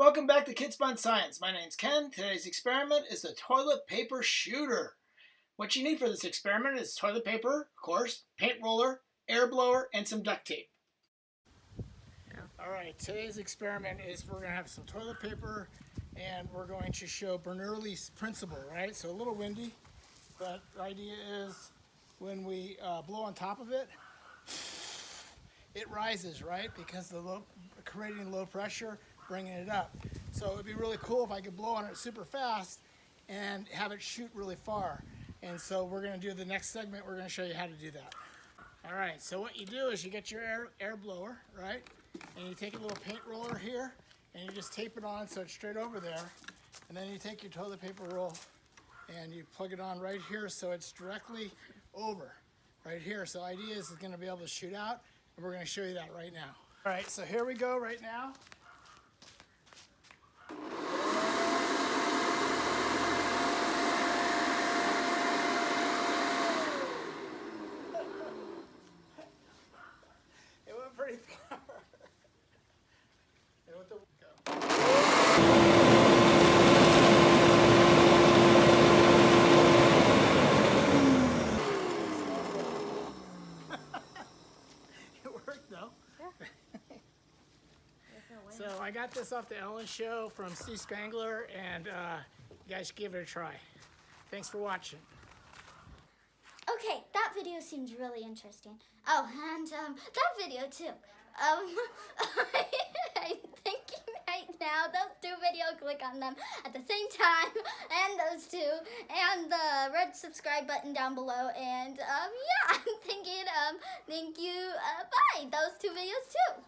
Welcome back to Kids Fun Science. My name's Ken. Today's experiment is the toilet paper shooter. What you need for this experiment is toilet paper, of course, paint roller, air blower, and some duct tape. All right, today's experiment is we're going to have some toilet paper and we're going to show Bernoulli's principle, right? So a little windy, but the idea is when we uh, blow on top of it, it rises, right? Because the low, creating low pressure, bringing it up. So it'd be really cool if I could blow on it super fast and have it shoot really far. And so we're gonna do the next segment, we're gonna show you how to do that. All right, so what you do is you get your air, air blower, right? And you take a little paint roller here and you just tape it on so it's straight over there. And then you take your toilet paper roll and you plug it on right here so it's directly over right here. So idea is it's gonna be able to shoot out and we're gonna show you that right now. All right, so here we go right now. It went pretty far. It went the- go. It worked though. So I got this off the Ellen Show from Steve Spangler, and uh, you guys should give it a try. Thanks for watching. Okay, that video seems really interesting. Oh, and um, that video too. Um, I'm thinking right now those two videos, click on them at the same time, and those two, and the red subscribe button down below. And um, yeah, I'm thinking um, thank you. Uh, bye. Those two videos too.